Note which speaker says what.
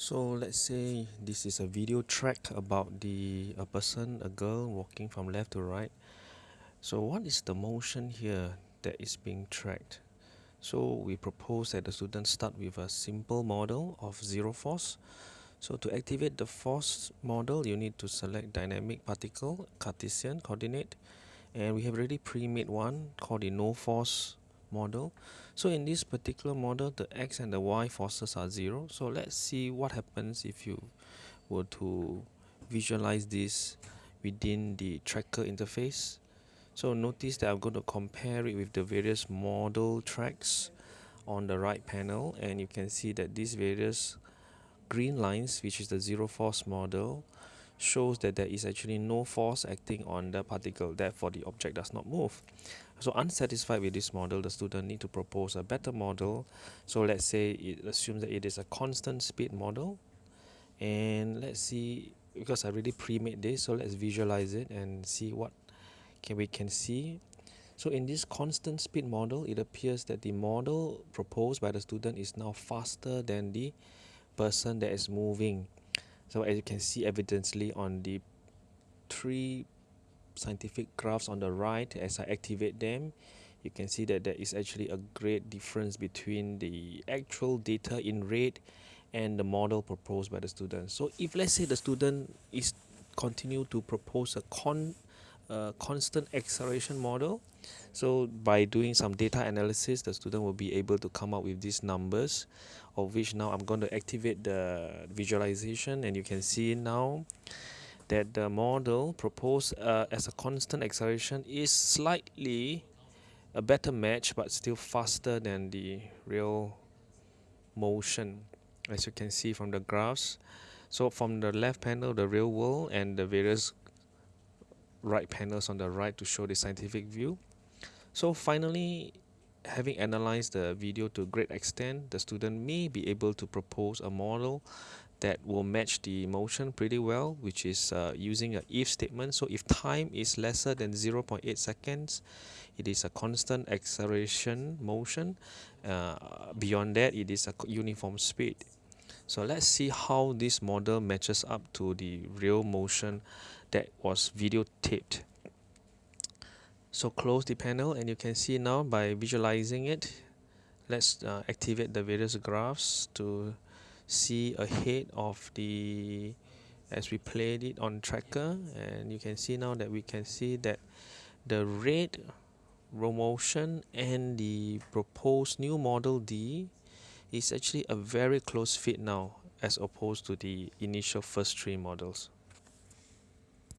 Speaker 1: So let's say this is a video track about the a person, a girl walking from left to right. So what is the motion here that is being tracked? So we propose that the students start with a simple model of zero force. So to activate the force model, you need to select dynamic particle, Cartesian coordinate, and we have already pre-made one called the no force model. So in this particular model, the x and the y forces are zero. So let's see what happens if you were to visualize this within the tracker interface. So notice that I'm going to compare it with the various model tracks on the right panel and you can see that these various green lines which is the zero force model shows that there is actually no force acting on the particle therefore the object does not move. So unsatisfied with this model the student need to propose a better model. So let's say it assumes that it is a constant speed model. And let's see because I already pre-made this so let's visualize it and see what can we can see. So in this constant speed model it appears that the model proposed by the student is now faster than the person that is moving so as you can see evidently on the three scientific graphs on the right as I activate them you can see that there is actually a great difference between the actual data in red and the model proposed by the student. So if let's say the student is continue to propose a con constant acceleration model. So by doing some data analysis the student will be able to come up with these numbers of which now I'm going to activate the visualization. And you can see now that the model proposed uh, as a constant acceleration is slightly a better match but still faster than the real motion as you can see from the graphs. So from the left panel the real world and the various right panels on the right to show the scientific view. So finally having analyzed the video to a great extent the student may be able to propose a model that will match the motion pretty well which is uh, using a if statement. So if time is lesser than 0.8 seconds it is a constant acceleration motion. Uh, beyond that it is a uniform speed so let's see how this model matches up to the real motion that was videotaped. So close the panel and you can see now by visualizing it let's uh, activate the various graphs to see ahead of the as we played it on tracker and you can see now that we can see that the red row motion and the proposed new model D is actually a very close fit now as opposed to the initial first three models